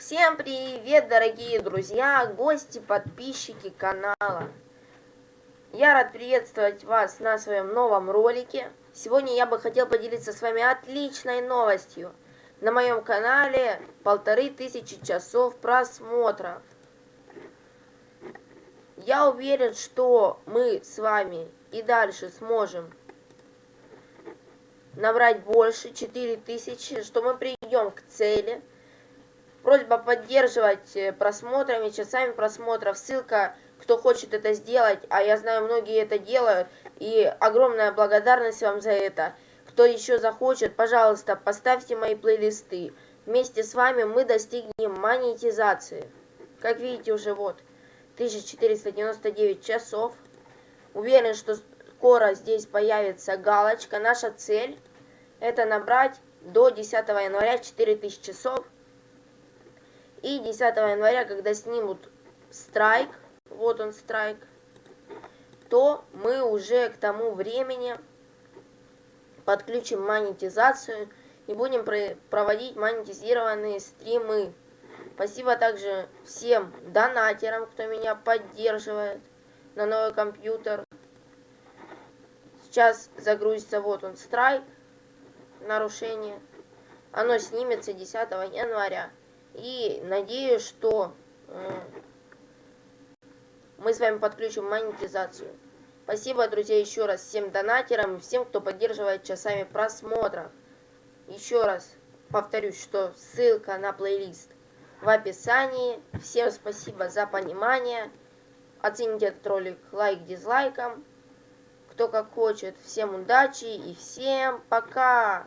Всем привет, дорогие друзья, гости, подписчики канала. Я рад приветствовать вас на своем новом ролике. Сегодня я бы хотел поделиться с вами отличной новостью. На моем канале полторы тысячи часов просмотров. Я уверен, что мы с вами и дальше сможем набрать больше, 4000, что мы придем к цели. Просьба поддерживать э, просмотрами, часами просмотров. Ссылка, кто хочет это сделать, а я знаю, многие это делают. И огромная благодарность вам за это. Кто еще захочет, пожалуйста, поставьте мои плейлисты. Вместе с вами мы достигнем монетизации. Как видите, уже вот 1499 часов. Уверен, что скоро здесь появится галочка. Наша цель это набрать до 10 января 4000 часов. И 10 января, когда снимут страйк, вот он страйк, то мы уже к тому времени подключим монетизацию и будем проводить монетизированные стримы. Спасибо также всем донатерам, кто меня поддерживает на новый компьютер. Сейчас загрузится, вот он, страйк, нарушение. Оно снимется 10 января. И надеюсь, что э, мы с вами подключим монетизацию. Спасибо, друзья, еще раз всем донатерам всем, кто поддерживает часами просмотров. Еще раз повторюсь, что ссылка на плейлист в описании. Всем спасибо за понимание. Оцените этот ролик лайк, дизлайком кто как хочет. Всем удачи и всем пока!